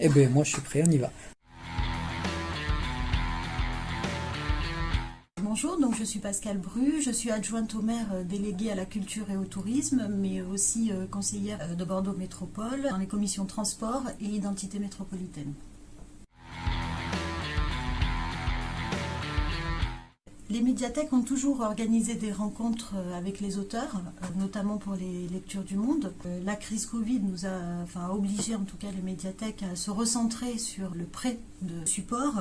Eh bien, moi, je suis prêt, on y va. Bonjour, donc je suis Pascal Bru, je suis adjointe au maire euh, déléguée à la culture et au tourisme, mais aussi euh, conseillère euh, de Bordeaux Métropole dans les commissions transport et identité métropolitaine. Les médiathèques ont toujours organisé des rencontres euh, avec les auteurs, euh, notamment pour les lectures du monde. Euh, la crise Covid nous a obligé, en tout cas les médiathèques, à se recentrer sur le prêt de support.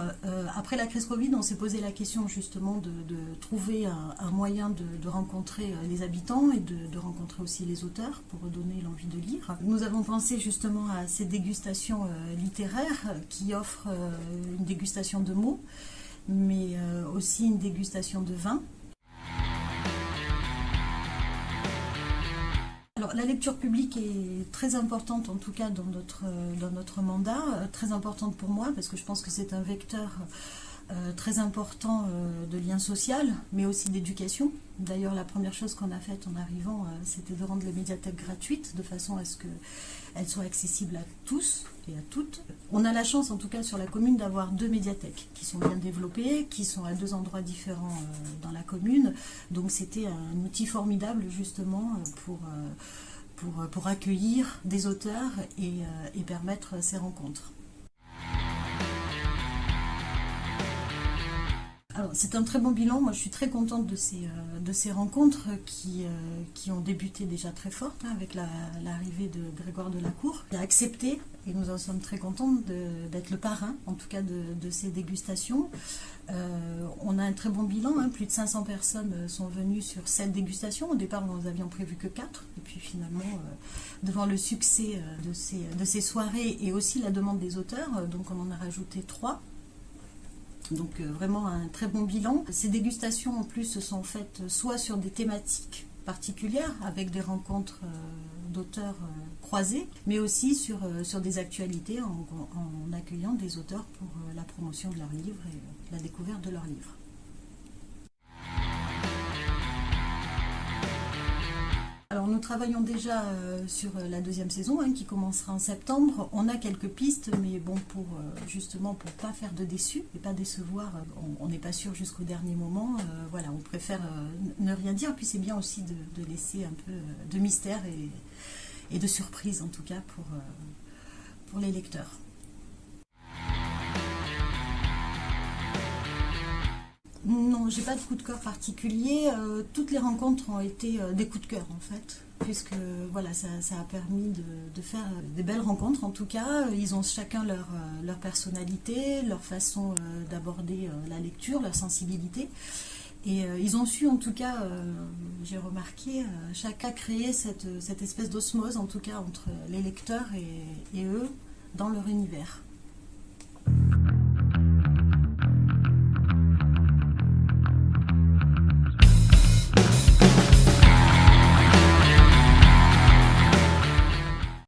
Après la crise Covid, on s'est posé la question justement de, trouver un, moyen de, rencontrer les habitants et de, rencontrer aussi les auteurs pour redonner l'envie de lire. Nous avons pensé justement à ces dégustations littéraires qui offrent une dégustation de mots mais euh, aussi une dégustation de vin. Alors, la lecture publique est très importante, en tout cas dans notre, dans notre mandat, euh, très importante pour moi, parce que je pense que c'est un vecteur euh, très important euh, de lien social, mais aussi d'éducation. D'ailleurs, la première chose qu'on a faite en arrivant, euh, c'était de rendre les médiathèques gratuites, de façon à ce qu'elles soient accessibles à tous et à toutes. On a la chance, en tout cas sur la commune, d'avoir deux médiathèques qui sont bien développées, qui sont à deux endroits différents dans la commune. Donc c'était un outil formidable, justement, pour... Pour, pour, accueillir des auteurs et permettre ces rencontres. C'est un très bon bilan. Moi, je suis très contente de ces, euh, de ces rencontres qui, euh, qui ont débuté déjà très fortes hein, avec l'arrivée de Grégoire Delacour. Il a accepté, et nous en sommes très contents, d'être le parrain, en tout cas, de, ces dégustations. Euh, on a un très bon bilan. Hein. plus de 500 personnes sont venues sur cette dégustation. Au départ, nous avions prévu que 4. Et puis, finalement, devant le succès de ces, de ces soirées et aussi la demande des auteurs, donc on en a rajouté 3. Donc euh, vraiment un très bon bilan. Ces dégustations en plus se sont faites soit sur des thématiques particulières avec des rencontres euh, d'auteurs euh, croisés, mais aussi sur, des actualités en, accueillant des auteurs pour la promotion de leurs livres et la découverte de leurs livres. Travaillons déjà euh, sur euh, la deuxième saison hein, qui commencera en septembre. On a quelques pistes, mais bon, pour euh, justement pour pas faire de déçus et pas décevoir, on n'est pas sûr jusqu'au dernier moment. voilà, on préfère ne rien dire. Puis c'est bien aussi de, laisser un peu de mystère et, de surprise en tout cas pour, pour les lecteurs. Non, j'ai pas de coup de cœur particulier. Euh, toutes les rencontres ont été euh, des coups de cœur en fait, puisque voilà, ça, a permis de, faire des belles rencontres en tout cas. Ils ont chacun leur, euh, personnalité, leur façon d'aborder la lecture, leur sensibilité. Et ils ont su en tout cas, j'ai remarqué, chacun créer cette espèce d'osmose en tout cas entre les lecteurs et eux dans leur univers.